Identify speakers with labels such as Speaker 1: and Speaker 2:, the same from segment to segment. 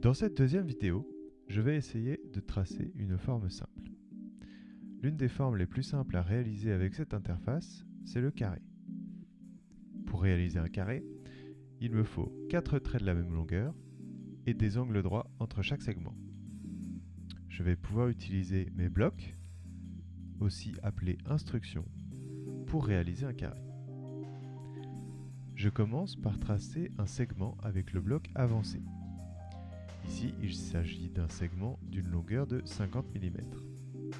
Speaker 1: Dans cette deuxième vidéo, je vais essayer de tracer une forme simple. L'une des formes les plus simples à réaliser avec cette interface, c'est le carré. Pour réaliser un carré, il me faut 4 traits de la même longueur et des angles droits entre chaque segment. Je vais pouvoir utiliser mes blocs, aussi appelés instructions, pour réaliser un carré. Je commence par tracer un segment avec le bloc avancé. Ici, il s'agit d'un segment d'une longueur de 50 mm.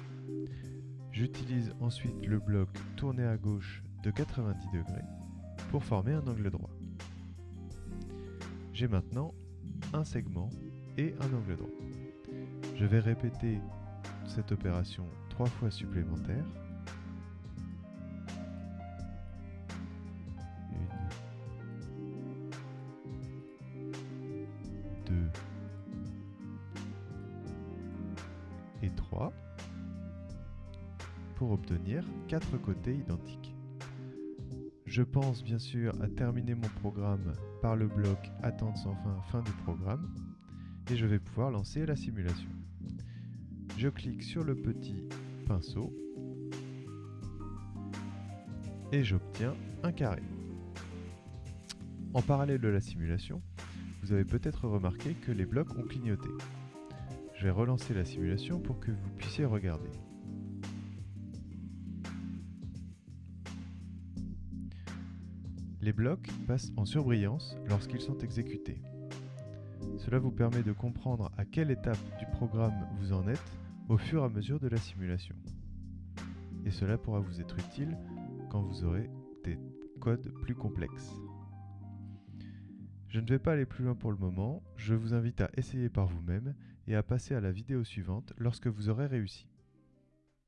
Speaker 1: J'utilise ensuite le bloc tourné à gauche de 90 degrés pour former un angle droit. J'ai maintenant un segment et un angle droit. Je vais répéter cette opération trois fois supplémentaire. pour obtenir 4 côtés identiques. Je pense bien sûr à terminer mon programme par le bloc attente sans fin, fin du programme, et je vais pouvoir lancer la simulation. Je clique sur le petit pinceau, et j'obtiens un carré. En parallèle de la simulation, vous avez peut-être remarqué que les blocs ont clignoté. Je vais relancer la simulation pour que vous puissiez regarder. Les blocs passent en surbrillance lorsqu'ils sont exécutés. Cela vous permet de comprendre à quelle étape du programme vous en êtes au fur et à mesure de la simulation. Et cela pourra vous être utile quand vous aurez des codes plus complexes. Je ne vais pas aller plus loin pour le moment, je vous invite à essayer par vous-même et à passer à la vidéo suivante lorsque vous aurez réussi.